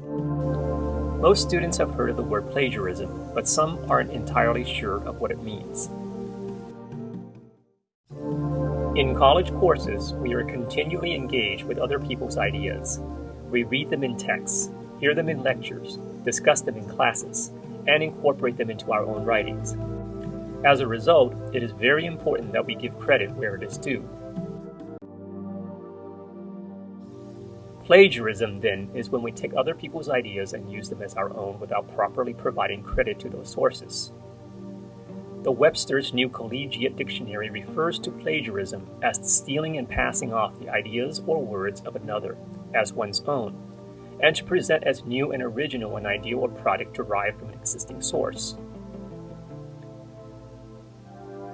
Most students have heard of the word plagiarism, but some aren't entirely sure of what it means. In college courses, we are continually engaged with other people's ideas. We read them in texts, hear them in lectures, discuss them in classes, and incorporate them into our own writings. As a result, it is very important that we give credit where it is due. Plagiarism, then, is when we take other people's ideas and use them as our own without properly providing credit to those sources. The Webster's New Collegiate Dictionary refers to plagiarism as the stealing and passing off the ideas or words of another as one's own, and to present as new and original an idea or product derived from an existing source.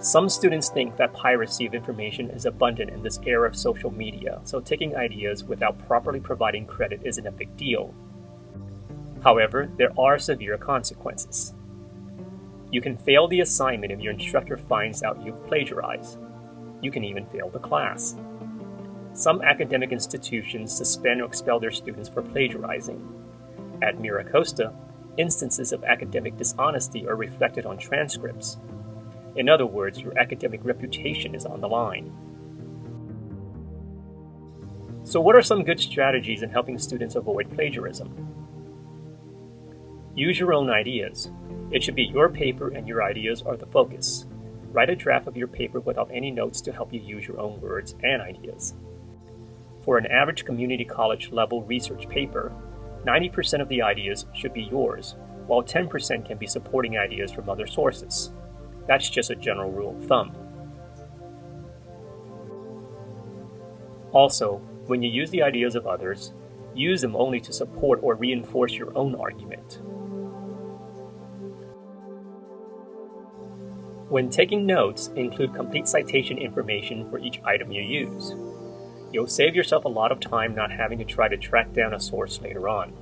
Some students think that piracy of information is abundant in this era of social media, so taking ideas without properly providing credit isn't a big deal. However, there are severe consequences. You can fail the assignment if your instructor finds out you've plagiarized. You can even fail the class. Some academic institutions suspend or expel their students for plagiarizing. At MiraCosta, instances of academic dishonesty are reflected on transcripts, in other words, your academic reputation is on the line. So, what are some good strategies in helping students avoid plagiarism? Use your own ideas. It should be your paper and your ideas are the focus. Write a draft of your paper without any notes to help you use your own words and ideas. For an average community college level research paper, 90% of the ideas should be yours, while 10% can be supporting ideas from other sources. That's just a general rule of thumb. Also, when you use the ideas of others, use them only to support or reinforce your own argument. When taking notes, include complete citation information for each item you use. You'll save yourself a lot of time not having to try to track down a source later on.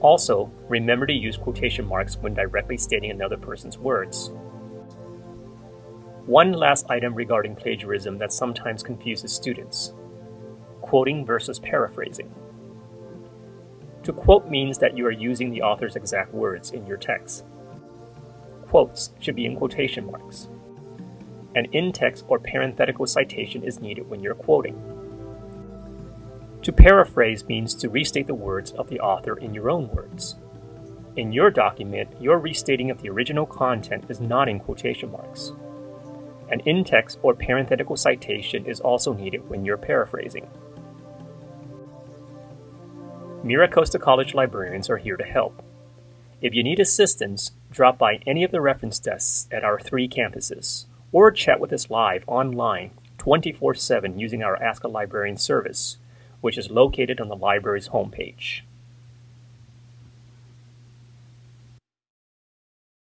Also, remember to use quotation marks when directly stating another person's words. One last item regarding plagiarism that sometimes confuses students quoting versus paraphrasing. To quote means that you are using the author's exact words in your text. Quotes should be in quotation marks. An in text or parenthetical citation is needed when you're quoting. To paraphrase means to restate the words of the author in your own words. In your document, your restating of the original content is not in quotation marks. An in-text or parenthetical citation is also needed when you're paraphrasing. MiraCosta College librarians are here to help. If you need assistance, drop by any of the reference desks at our three campuses, or chat with us live online 24 7 using our Ask a Librarian service which is located on the library's homepage.